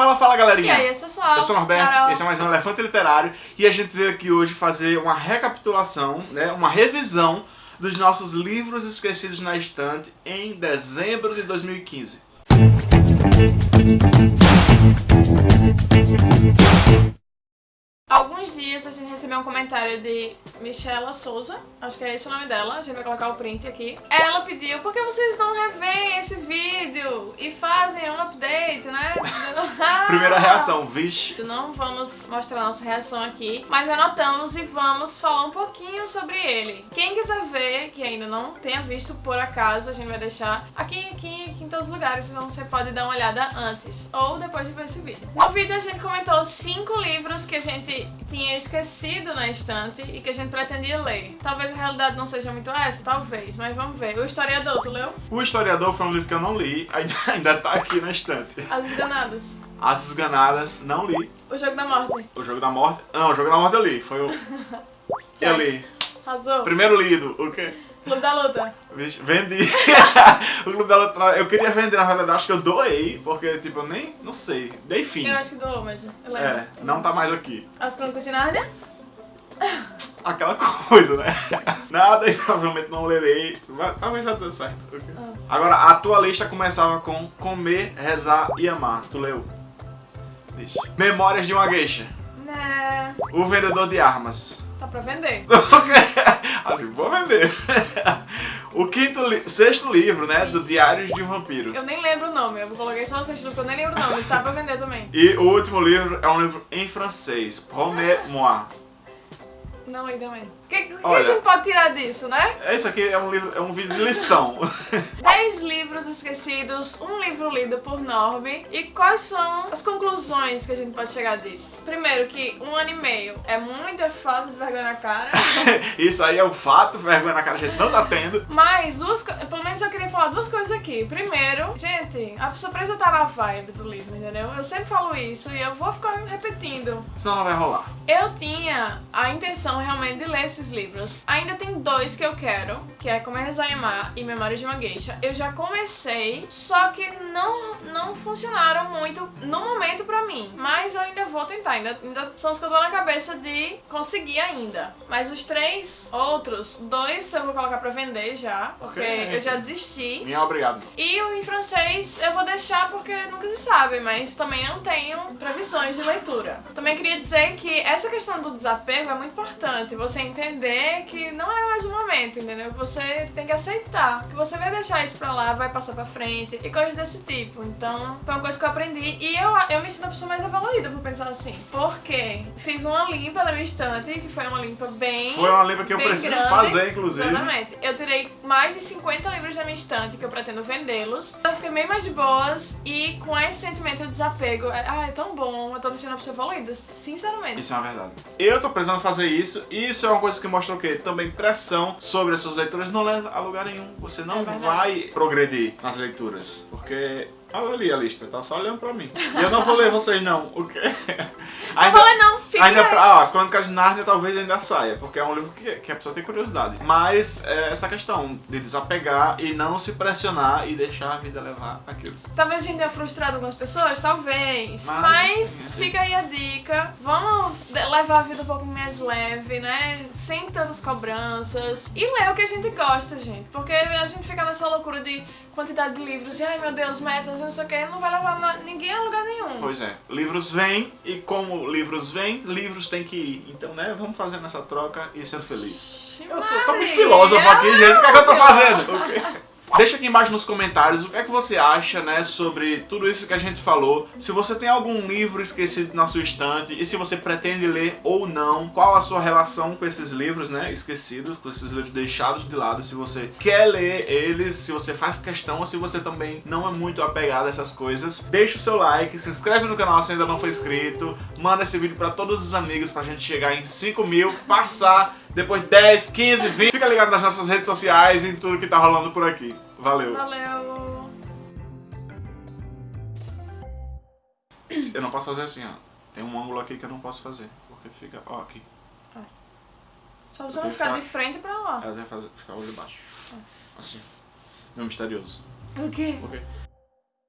Fala, fala galerinha! E aí, eu sou Sol, Eu sou o Norberto, Carol. esse é mais um Elefante Literário e a gente veio aqui hoje fazer uma recapitulação, né, uma revisão dos nossos livros esquecidos na estante em dezembro de 2015. Alguns dias a gente recebeu um comentário de Michela Souza, acho que é esse o nome dela, a gente vai colocar o print aqui. Ela pediu, por que vocês não revêem esse vídeo e fazem um update? Primeira reação, vixe. Não vamos mostrar nossa reação aqui, mas anotamos e vamos falar um pouquinho sobre ele. Quem quiser ver, que ainda não tenha visto por acaso, a gente vai deixar aqui, aqui, aqui em todos os lugares, então você pode dar uma olhada antes ou depois de ver esse vídeo. No vídeo a gente comentou cinco livros que a gente tinha esquecido na estante e que a gente pretendia ler. Talvez a realidade não seja muito essa, talvez, mas vamos ver. O Historiador, tu leu? O Historiador foi um livro que eu não li, ainda, ainda tá aqui na estante. As Esganadas. As Esganadas, não li. O Jogo da Morte. O Jogo da Morte, não, o Jogo da Morte eu li, foi o... Eu li. Arrasou. Primeiro lido, o quê? Clube da Luta. Vixe, vendi. o Clube da Luta, eu queria vender, na verdade, acho que eu doei, porque, tipo, eu nem, não sei, dei fim. Eu acho que doou, mas eu lembro. É, não tá mais aqui. As Crônicas de Nárnia. Aquela coisa, né? Nada e provavelmente não lerei. Vai- Talvez já dê certo. ok. Ah. Agora, a tua lista começava com comer, rezar e amar. Tu leu? Memórias de uma geisha. Né. O vendedor de armas. Tá pra vender. assim, vou vender. o quinto, li- sexto livro, né? Do Diários de um Vampiro. Eu nem lembro o nome. Eu coloquei só o sexto porque eu nem lembro o nome. Tá pra vender também. E o último livro é um livro em francês. Promets-moi. Não li também. O que, que a Olha. gente pode tirar disso, né? Esse aqui é um livro, é um vídeo de lição. 10 livros esquecidos, um livro lido por Norby. E quais são as conclusões que a gente pode chegar disso? Primeiro, que um ano e meio é muita falta de vergonha na cara. Isso aí é um fato, vergonha na cara a gente não tá tendo. Mas duas pelo menos eu queria falar duas coisas aqui. Primeiro, gente, a precisa estar na vibe do livro, entendeu? Eu sempre falo isso e eu vou ficar repetindo. Senão não vai rolar. Eu tinha a intenção realmente de ler esses livros. Ainda tem dois que eu quero, que é Comer, Rezar e Amar e Memórias de uma Geisha. Eu já comecei, só que não, não funcionaram muito no momento pra mim. Mas eu ainda vou tentar, ainda, ainda são os que eu tô na cabeça de conseguir ainda. Mas os três outros, dois eu vou colocar pra vender já, porque Ok. eu já desisti. Minha obrigado. E o em francês eu vou deixar porque nunca se sabe, mas também não tenho previsões de leitura. Também queria dizer que essa questão do desapego é muito importante. Você entender que não é mais o momento, entendeu? Você tem que aceitar que você vai deixar isso pra lá, vai passar pra frente e coisas desse tipo. Então, foi uma coisa que eu aprendi e eu, eu me sinto a pessoa mais evoluída por pensar assim. Porque fiz uma limpa na minha estante, que foi uma limpa bem. Foi uma livro que eu preciso grande. fazer, inclusive. Exatamente. Eu tirei mais de 50 livros da minha estante que eu pretendo vendê-los. Eu fiquei bem mais de boas e com esse sentimento de desapego, é, ah, é tão bom, eu tô me sentindo uma pessoa evoluída, sinceramente. Isso é uma verdade. Eu tô precisando fazer isso, e isso é uma coisa que mostra o quê? Também pressão sobre as suas leituras não leva a lugar nenhum. Você não É vai progredir nas leituras. Porque. Olha ali a lista, tá só olhando pra mim. E eu não vou ler vocês não, o quê? Não falei não, fica Ainda aí. pra, ah, as Crônicas de Nárnia talvez ainda saia, porque é um livro que, que a pessoa tem curiosidade. Mas é, essa questão de desapegar e não se pressionar e deixar a vida levar aquilo. Talvez a gente tenha frustrado algumas pessoas, talvez. Mas, Mas, sim, fica aí a dica. Vamos levar a vida um pouco mais leve, né? Sem tantas cobranças. E ler o que a gente gosta, gente. Porque a gente fica nessa loucura de quantidade de livros e, ai meu Deus, metas, não sei o que, não vai levar ninguém a lugar nenhum. Pois é, livros vêm e como livros vêm, livros têm que ir. Então, né, vamos fazendo essa troca e ser feliz. Eu sou, tô muito filósofo aqui, gente. O que é que eu tô fazendo? O quê? Deixa aqui embaixo nos comentários o que é que você acha, né, sobre tudo isso que a gente falou. Se você tem algum livro esquecido na sua estante e se você pretende ler ou não, qual a sua relação com esses livros, né, esquecidos, com esses livros deixados de lado, se você quer ler eles, se você faz questão ou se você também não é muito apegado a essas coisas. Deixa o seu like, se inscreve no canal se ainda não for inscrito, manda esse vídeo pra todos os amigos pra gente chegar em 5 mil, passar depois 10, 15, 20. Fica ligado nas nossas redes sociais e em tudo que tá rolando por aqui. Valeu. Valeu. Eu não posso fazer assim, ó. Tem um ângulo aqui que eu não posso fazer. Porque fica, ó, aqui. Só você não tenho ficar que de ficar- frente pra lá. Ela deve fazer, ficar olho baixo. Assim. Meu misterioso. O quê? Ok?